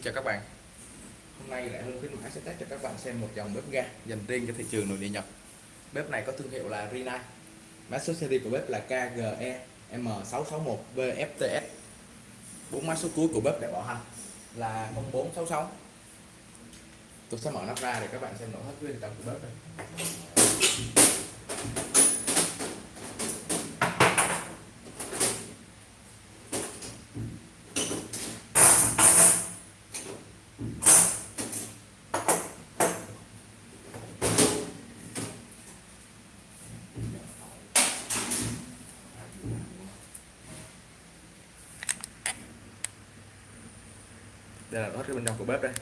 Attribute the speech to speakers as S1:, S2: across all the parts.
S1: Xin chào các bạn Hôm nay lại Hưng khuyến mãi sẽ test cho các bạn xem một dòng bếp ga dành riêng cho thị trường nội địa nhập. Bếp này có thương hiệu là Rina. Mã số series của bếp là KGE M661VFTS bốn mã số cuối của bếp để bảo hành là 0466 Tôi sẽ mở nắp ra để các bạn xem nội thất bên trong của bếp đây đây là nội cái bên trong của bếp đây.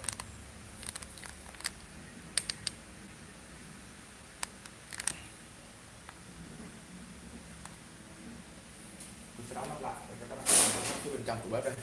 S1: Tôi sẽ đóng nắp lại để cho các bạn xem bên trong của bếp đây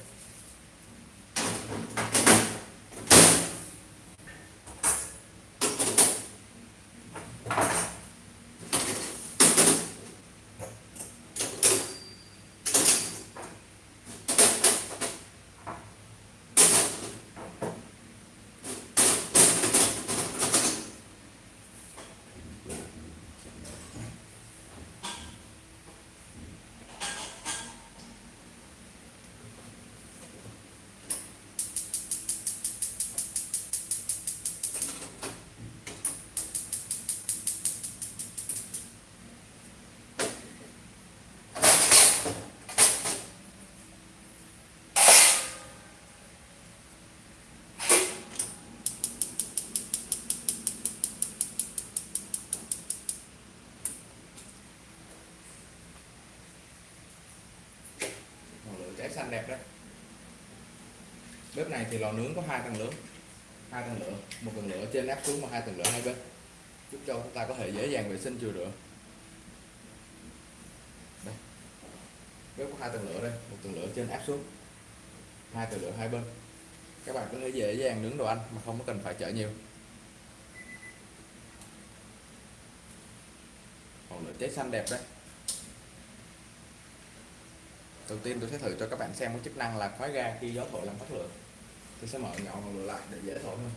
S1: ngọn lửa cháy xanh đẹp đấy. Bếp này thì lò nướng có hai tầng lửa, hai tầng lửa, một tầng lửa trên áp xuống và hai tầng lửa hai bên, giúp cho chúng ta có thể dễ dàng vệ sinh chừa rửa đây. Bếp có hai tầng lửa đây, một tầng lửa trên áp xuống, hai tầng lửa hai bên. Các bạn có thể dễ dàng nướng đồ ăn mà không có cần phải chở nhiều. Còn lửa cháy xanh đẹp đấy đầu tiên tôi sẽ thử cho các bạn xem cái chức năng là khóa ga khi gió thổi làm tắt lửa. Tôi sẽ mở nhỏ ngọn lửa lại để dễ thổi hơn.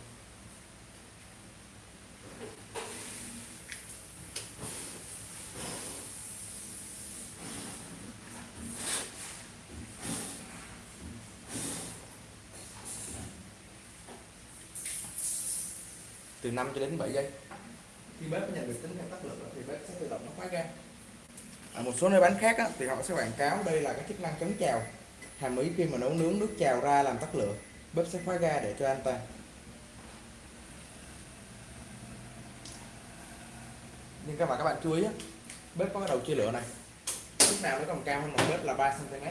S1: Từ 5 cho đến 7 giây. Khi bếp nhận được tín hiệu tắt lửa thì bếp sẽ tự động nó khóa ga ở một số nơi bán khác á, thì họ sẽ quảng cáo đây là cái chức năng chống trào hàm ý khi mà nấu nướng nước trào ra làm tắt lửa bếp sẽ khóa ga để cho an toàn nhưng các bạn các bạn chú ý á, bếp có cái đầu chia lửa này. Lúc nào nó còn cao hơn mặt bếp là 3 cm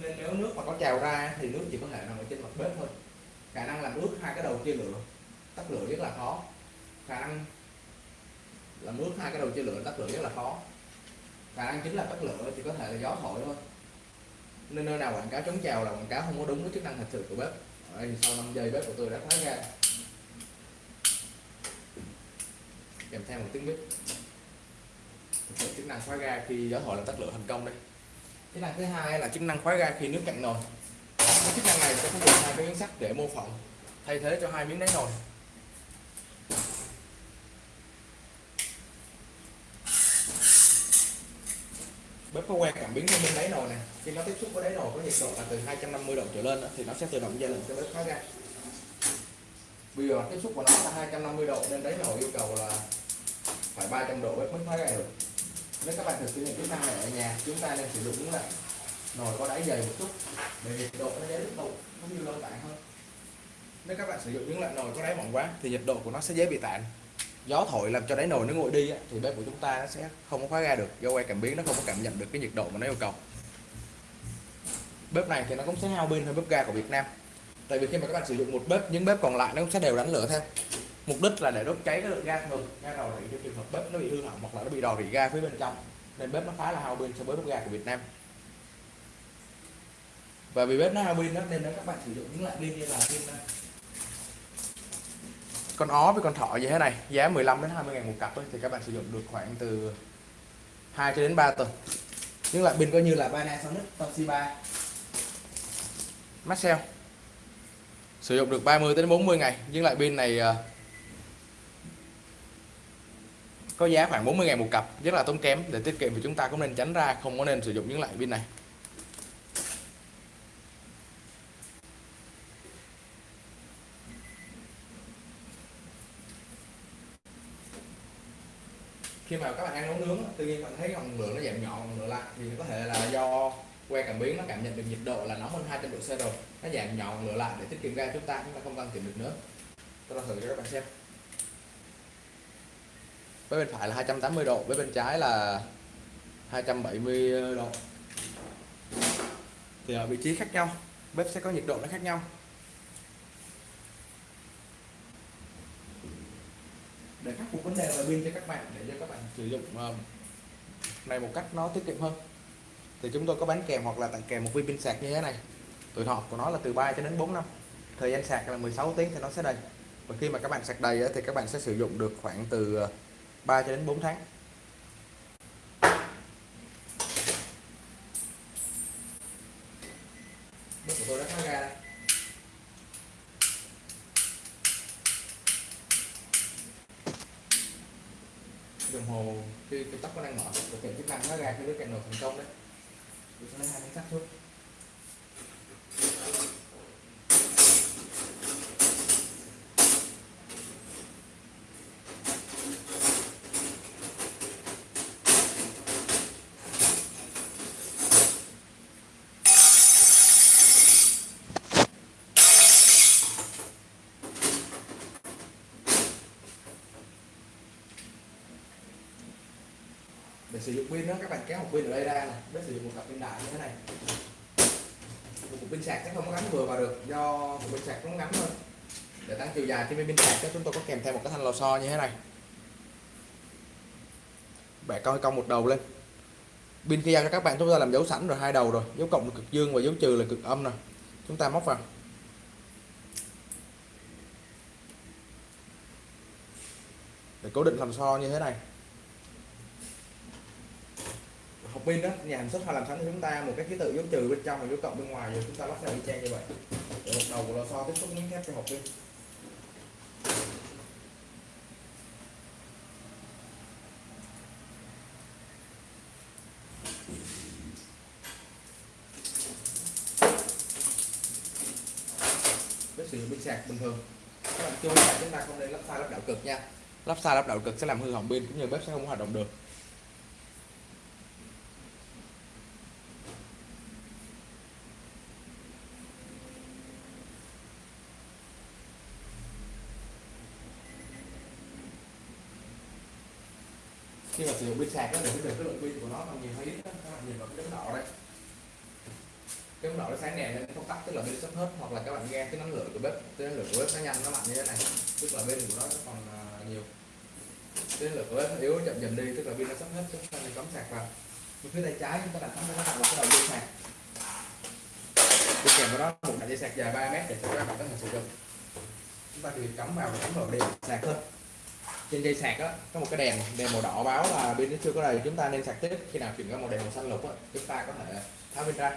S1: nên nếu nước mà có trào ra thì nước chỉ có thể nằm ở trên mặt bếp thôi. Khả năng làm ướt hai cái đầu chia lửa tắt lửa rất là khó. Khả năng làm ướt hai cái đầu chia lửa tắt lửa rất là khó khả năng chính là tắt lửa, chỉ có thể là gió thổi thôi. Nên nơi nào quảng cáo chống trào là quảng cáo không có đúng với chức năng thật sự của bếp. Ở đây sau 5 giây bếp của tôi đã khóa ra. Kèm theo một tiếng bếp. Chức năng khóa ga khi gió thổi làm tắt lửa thành công đây. Chức năng thứ hai là chức năng khóa ga khi nước cạn nồi. Cái chức năng này sẽ có dùng hai cái miếng sắt để mô phỏng. Thay thế cho hai miếng đáy nồi. Bếp có que cảm biến bên đáy nồi này. Khi nó tiếp xúc với đáy nồi có nhiệt độ là từ 250 độ trở lên đó, thì nó sẽ tự động ra lệnh cho bếp khóa ga bây giờ tiếp xúc của nó là 250 độ nên đáy nồi yêu cầu là phải 300 độ bếp mới khóa ga được. Nếu các bạn thực hiện kỹ năng này ở nhà chúng ta nên sử dụng những nồi có đáy dày một chút để nhiệt độ nó dễ tiếp tục nó như lâu tản hơn. Nếu các bạn sử dụng những loại nồi có đáy mỏng quá thì nhiệt độ của nó sẽ dễ bị tản gió thổi làm cho đáy nồi nó nguội đi á, thì bếp của chúng ta nó sẽ không có khóa ga được. Do que cảm biến nó không có cảm nhận được cái nhiệt độ mà nó yêu cầu. Bếp này thì nó cũng sẽ hao pin hơn bếp ga của Việt Nam. Tại vì khi mà các bạn sử dụng một bếp những bếp còn lại nó cũng sẽ đều đánh lửa theo. Mục đích là để đốt cháy cái lượng ga thường. Ga rò rỉ cho trường hợp bếp nó bị hư hỏng hoặc là nó bị rò rỉ ga phía bên trong nên bếp nó khá là hao pin so với bếp ga của Việt Nam. Và vì bếp nó hao pin đó nên các bạn sử dụng những loại pin như là pin con ó với con thỏ như thế này giá 15 đến 20 ngàn một cặp ấy, thì các bạn sử dụng được khoảng từ 2 cho đến 3 tuần. Những loại pin coi như là Panasonic Toshiba. Maxell. Sử dụng được 30 đến 40 ngày nhưng lại pin này ờ, có giá khoảng 40 ngàn một cặp rất là tốn kém. Để tiết kiệm thì chúng ta cũng nên tránh ra không có nên sử dụng những loại pin này. Khi mà các bạn ăn nấu nướng tự nhiên bạn thấy ngọn lửa nó giảm nhỏ ngọn lửa lại thì có thể là do que cảm biến nó cảm nhận được nhiệt độ là nóng hơn 200 độ C rồi. Nó giảm nhỏ ngọn lửa lại để tiết kiệm ga chúng ta chúng ta không cần tìm được nữa. Tôi thử cho các bạn xem. Với bên phải là 280 độ, với bên trái là 270 độ. Thì ở vị trí khác nhau, bếp sẽ có nhiệt độ nó khác nhau. Để khắc phục vấn đề là pin cho các bạn, để sử dụng ờ, này một cách nó tiết kiệm hơn. Thì chúng tôi có bán kèm hoặc là tặng kèm một viên pin sạc như thế này. Tuổi thọ của nó là từ 3 cho đến 4 năm. Thời gian sạc là 16 tiếng thì nó sẽ đầy. Và khi mà các bạn sạc đầy thì các bạn sẽ sử dụng được khoảng từ ờ, 3 cho đến 4 tháng nước của tôi đã khá ra đây đồng hồ khi cái tóc nó đang mở thực hiện chức năng khá ra cái đứa cạnh nổ thành công đấy tôi sẽ lấy hai miếng sắt thôi để sử dụng pin đó, các bạn kéo một pin ở đây ra này để sử dụng một cặp pin đại như thế này. Một cục pin sạc chắc không có gắn vừa vào được, do một pin sạc nó ngắn thôi. để tăng chiều dài trên pin sạc chúng tôi có kèm theo một cái thanh lò xo như thế này. Bẻ coi cong một đầu lên. Pin khi giao cho các bạn, chúng ta làm dấu sẵn rồi, hai đầu rồi. Dấu cộng là cực dương và dấu trừ là cực âm nè. Chúng ta móc vào. Để cố định làm so như thế này hộp pin đó, nhà sản xuất họ làm sẵn cho chúng ta một cái ký tự dấu trừ bên trong và dấu cộng bên ngoài rồi chúng ta lắp ra y chang như vậy. Để một đầu của lò xo tiếp xúc miếng thép cho hộp pin. Với sử dụng pin sạc bình thường. Các bạn chưa là chúng ta không nên lắp sai lắp đảo cực nha. Lắp sai lắp đảo cực sẽ làm hư hỏng pin, cũng như bếp sẽ không hoạt động được. Khi mà sử dụng pin sạc nó để biết được cái lượng pin của nó bao nhiêu hay ít đó. các bạn nhìn vào cái đống đỏ đây. Cái đống đỏ nó sáng đèn nên không tắt, tức là pin sắp hết, hoặc là các bạn nghe cái năng lượng của bếp, cái năng lượng của bếp nó nhanh, nó mạnh như thế này. Tức là pin của nó còn à, nhiều. Cái năng lượng của bếp nó yếu chậm dần đi, tức là pin nó sắp hết chúng ta nên cắm sạc vào. Bên phía tay trái chúng ta đặt nó vào cái đầu dây sạc. Đi kèm với đó, một đoạn dây sạc dài 3 mét để cho các bạn có thể sử dụng. Chúng ta chỉ cắm vào và cắm vào điện sạc thôi trên dây sạc đó có một cái đèn đèn màu đỏ báo là pin nó chưa có đầy. Chúng ta nên sạc tiếp. Khi nào chuyển qua màu đèn màu xanh lục đó, chúng ta có thể tháo pin ra.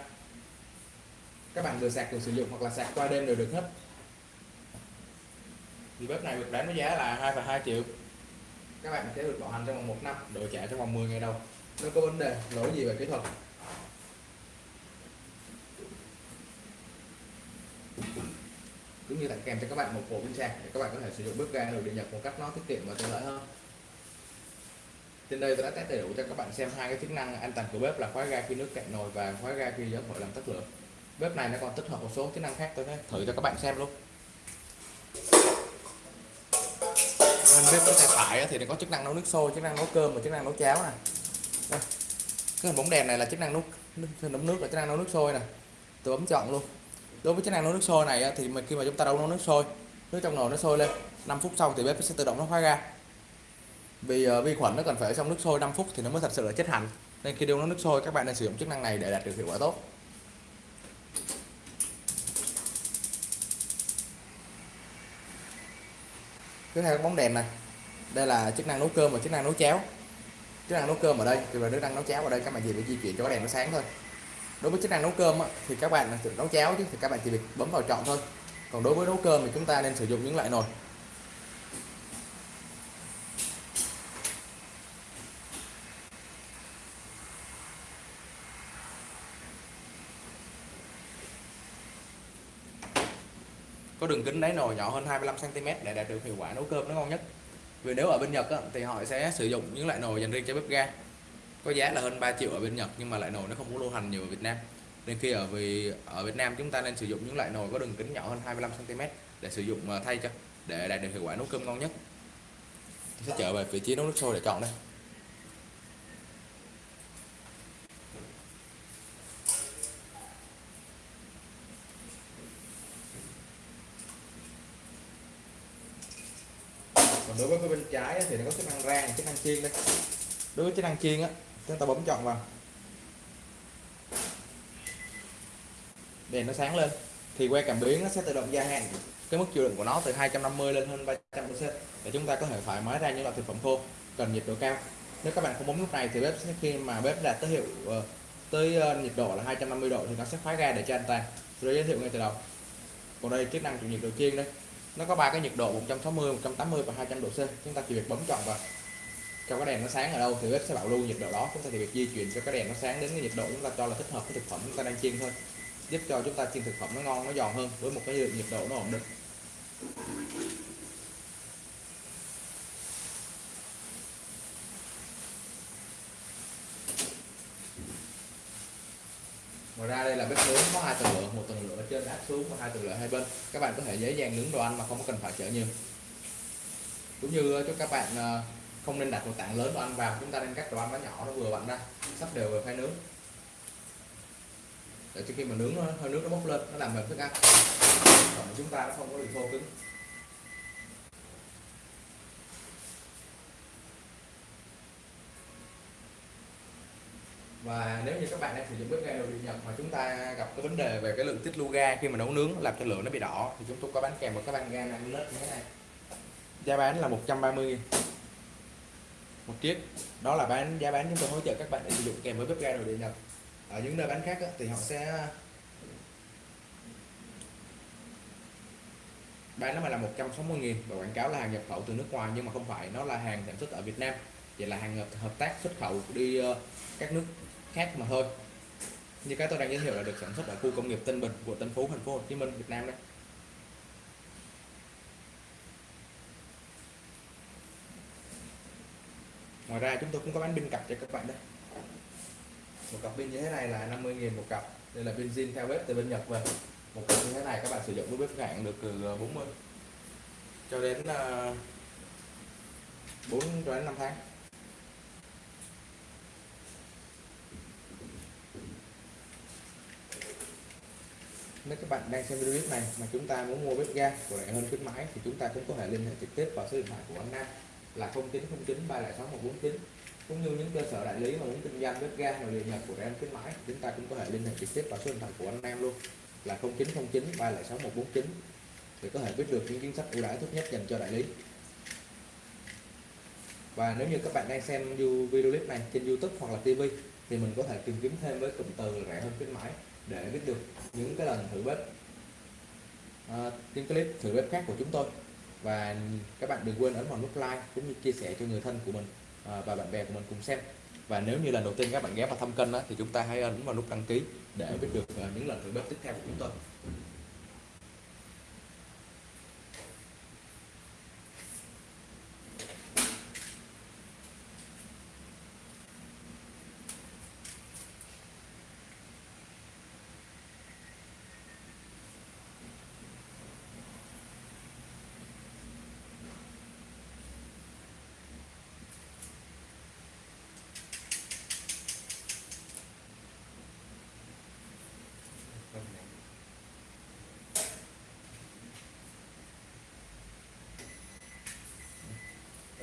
S1: Các bạn vừa sạc vừa sử dụng hoặc là sạc qua đêm đều được hết. Thì bếp này được bán với giá là 2,2 triệu. Các bạn sẽ được bảo hành trong vòng một năm đổi trả trong vòng 10 ngày đầu. Nếu có vấn đề lỗi gì về kỹ thuật? Cũng như tặng kèm cho các bạn một bộ pin sạc để các bạn có thể sử dụng bếp ga đồ điện nhật một cách nó tiết kiệm và tiện lợi hơn. Trên đây tôi đã test đầy đủ cho các bạn xem hai cái chức năng an toàn của bếp là khóa ga khi nước cạn nồi và khóa ga khi gió thổi làm tắt lửa. Bếp này nó còn tích hợp một số chức năng khác tôi sẽ thử cho các bạn xem luôn. Bên bếp cái tay phải thì nó có chức năng nấu nước sôi, chức năng nấu cơm và chức năng nấu cháo nè. Cái hình bóng đèn này là chức năng nấu nấu nước là chức năng nấu nước sôi nè. Tôi bấm chọn luôn đối với chức năng nấu nước sôi này thì khi mà chúng ta đâu nấu nước sôi nước trong nồi nó sôi lên 5 phút sau thì bếp sẽ tự động nó khóa ga vì uh, vi khuẩn nó cần phải ở trong nước sôi 5 phút thì nó mới thật sự là chết hẳn nên khi đun nấu nước sôi các bạn nên sử dụng chức năng này để đạt được hiệu quả tốt. Tiếp theo bóng đèn này. Đây là chức năng nấu cơm và chức năng nấu cháo. Chức năng nấu cơm ở đây thì là chức năng nấu cháo ở đây các bạn chỉ phải di chuyển cho cái đèn nó sáng thôi đối với chức năng nấu cơm á, thì các bạn tự nấu cháo chứ thì các bạn chỉ việc bấm vào chọn thôi. Còn đối với nấu cơm thì chúng ta nên sử dụng những loại nồi. Có đường kính đáy nồi nhỏ hơn 25 cm để đạt được hiệu quả nấu cơm nó ngon nhất. Vì nếu ở bên Nhật á, thì họ sẽ sử dụng những loại nồi dành riêng cho bếp ga có giá là hơn 3 triệu ở bên Nhật, nhưng mà loại nồi nó không có lưu hành nhiều ở Việt Nam. Nên khi ở vì, ở Việt Nam chúng ta nên sử dụng những loại nồi có đường kính nhỏ hơn 25 cm để sử dụng ờ, thay cho, để đạt được hiệu quả nấu cơm ngon nhất. Sẽ trở về vị trí nấu nước sôi để chọn đây. Còn đối với cái bên trái thì nó có chức năng rang chức năng chiên đây. Đối với chức năng chiên á chúng ta bấm chọn vào. Đèn nó sáng lên. Thì que cảm biến nó sẽ tự động gia hạn. Cái mức chịu đựng của nó từ 250 lên hơn 300 độ C để chúng ta có thể thoải mái ra những loại thực phẩm khô cần nhiệt độ cao. Nếu các bạn không bấm nút này thì bếp sẽ khi mà bếp đạt tới hiệu ờ, tới ờ, nhiệt độ là 250 độ thì nó sẽ khóa ga để cho an toàn rồi giới thiệu ngay từ đầu. Còn đây, chức năng chịu nhiệt độ chiên đây. Nó có ba cái nhiệt độ 160 180 và 200 độ C. Chúng ta chỉ việc bấm chọn vào cho cái đèn nó sáng ở đâu thì bếp sẽ bảo lưu nhiệt độ đó. Chúng ta chỉ việc di chuyển cho cái đèn nó sáng đến cái nhiệt độ chúng ta cho là thích hợp với thực phẩm chúng ta đang chiên thôi. Giúp cho chúng ta chiên thực phẩm nó ngon, nó giòn hơn với một cái nhiệt độ nó ổn định. Ngoài ra đây là bếp nướng có hai tầng lửa, một tầng lửa trên áp xuống và hai tầng lửa hai bên. Các bạn có thể dễ dàng nướng đồ ăn mà không cần phải chở nhiều. Cũng như cho các bạn à, không nên đặt một tảng lớn đồ ăn vào, chúng ta nên cắt đồ ăn nó nhỏ, nó vừa vặn ra, sắp đều vào khay nướng. Để cho khi mà nướng, hơi nước nó bốc lên, nó làm mềm thức ăn. Còn chúng ta nó không có bị khô cứng. Và nếu như các bạn đang sử dụng bếp ga nội điện Nhật mà chúng ta gặp cái vấn đề về cái lượng tiết lưu ga khi mà nấu nướng, làm cho lửa nó bị đỏ, thì chúng tôi có bán kèm một cái bàn ga 5 lít như thế này. Giá bán là 130 000 một chiếc. Đó là bán, giá bán chúng tôi hỗ trợ các bạn để sử dụng kèm với bếp ga nội địa Nhật. Ở những nơi bán khác thì họ sẽ bán nó mà là 160 nghìn và quảng cáo là hàng nhập khẩu từ nước ngoài, nhưng mà không phải, nó là hàng sản xuất ở Việt Nam. Vậy là hàng hợp tác xuất khẩu đi ờ, các nước khác mà thôi. Như cái tôi đang giới thiệu là được sản xuất ở khu công nghiệp Tân Bình của Tân Phú, thành phố Hồ Chí Minh, Việt Nam đấy. Ngoài ra chúng tôi cũng có bán pin cặp cho các bạn đây. Một cặp pin như thế này là 50.000 một cặp. Đây là pin zin theo bếp từ bên Nhật về. Một cặp như thế này các bạn sử dụng với bếp cạn được từ ờ, 40 cho đến ờ, 4 cho đến 5 tháng. Nếu các bạn đang xem video clip này mà chúng ta muốn mua bếp ga của rẻ hơn khuyến mãi thì chúng ta cũng có thể liên hệ trực tiếp vào số điện thoại của anh Nam là 0909 306 149 cũng như những cơ sở đại lý mà muốn kinh doanh bếp ga và liên nhập của em khuyến mãi chúng ta cũng có thể liên hệ trực tiếp vào số điện thoại của anh em luôn là 0909 306 149 để có thể biết được những chính sách ưu đãi tốt nhất dành cho đại lý. Và nếu như các bạn đang xem video clip này trên YouTube hoặc là TV thì mình có thể tìm kiếm thêm với cụm từ rẻ hơn khuyến mãi để biết được những cái lần thử bếp à, những clip thử bếp khác của chúng tôi và các bạn đừng quên ấn vào nút like cũng như chia sẻ cho người thân của mình à, và bạn bè của mình cùng xem. Và nếu như lần đầu tiên các bạn ghé vào thăm kênh đó, thì chúng ta hãy ấn vào nút đăng ký để biết được à, những lần thử bếp tiếp theo của chúng tôi.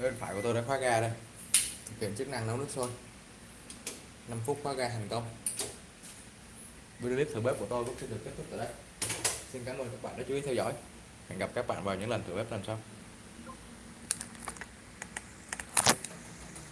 S1: Bên phải của tôi đã khóa ga đây. Thực hiện chức năng nấu nước sôi. 5 phút khóa ga thành công. Video clip thử bếp của tôi cũng sẽ được kết thúc tại đây. Xin cảm ơn các bạn đã chú ý theo dõi. Hẹn gặp các bạn vào những lần thử bếp lần sau.